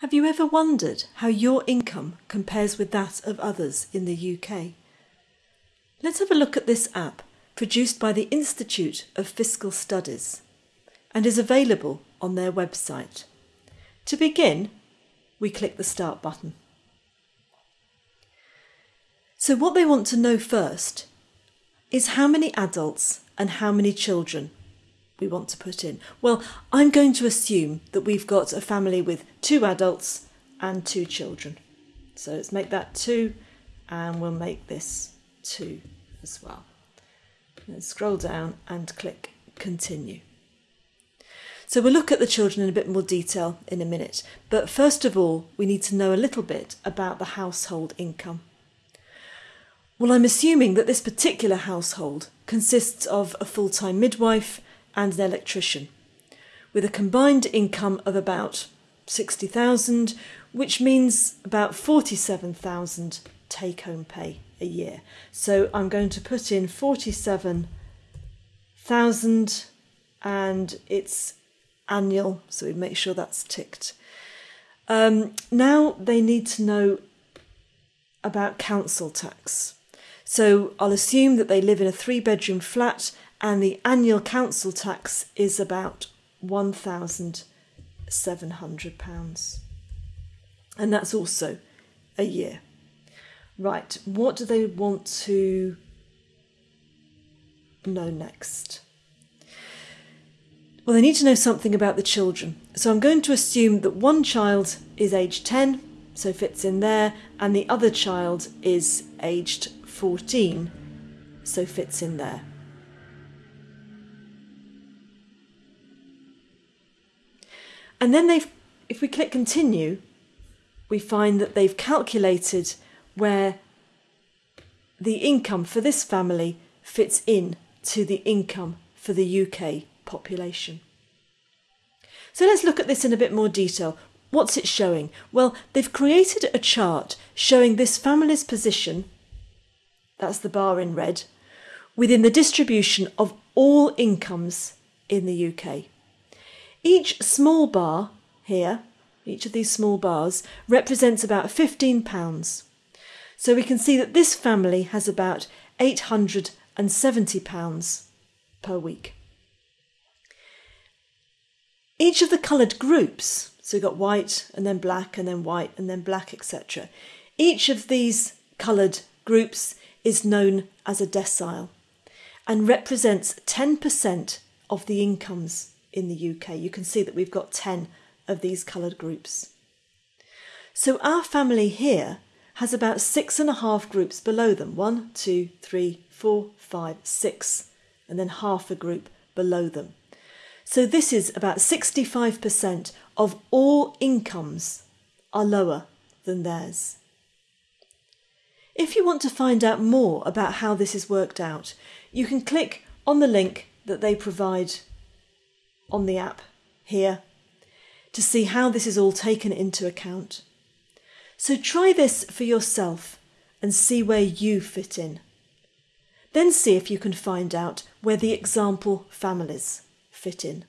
Have you ever wondered how your income compares with that of others in the UK? Let's have a look at this app produced by the Institute of Fiscal Studies and is available on their website. To begin, we click the Start button. So, what they want to know first is how many adults and how many children we want to put in? Well, I'm going to assume that we've got a family with two adults and two children. So let's make that two and we'll make this two as well. Then scroll down and click continue. So we'll look at the children in a bit more detail in a minute, but first of all, we need to know a little bit about the household income. Well, I'm assuming that this particular household consists of a full time midwife and an electrician, with a combined income of about 60,000, which means about 47,000 take home pay a year. So I'm going to put in 47,000 and it's annual, so we make sure that's ticked. Um, now they need to know about council tax. So I'll assume that they live in a three bedroom flat and the annual council tax is about £1,700. And that's also a year. Right, what do they want to know next? Well, they need to know something about the children. So I'm going to assume that one child is aged 10, so fits in there, and the other child is aged 14, so fits in there. And then they've, if we click continue, we find that they've calculated where the income for this family fits in to the income for the UK population. So let's look at this in a bit more detail. What's it showing? Well, they've created a chart showing this family's position, that's the bar in red, within the distribution of all incomes in the UK. Each small bar here, each of these small bars, represents about £15. So we can see that this family has about £870 per week. Each of the coloured groups, so we've got white and then black and then white and then black, etc. Each of these coloured groups is known as a decile and represents 10% of the incomes in the UK. You can see that we've got 10 of these coloured groups. So our family here has about six and a half groups below them one, two, three, four, five, six, and then half a group below them. So this is about 65% of all incomes are lower than theirs. If you want to find out more about how this is worked out, you can click on the link that they provide on the app here to see how this is all taken into account. So try this for yourself and see where you fit in. Then see if you can find out where the example families fit in.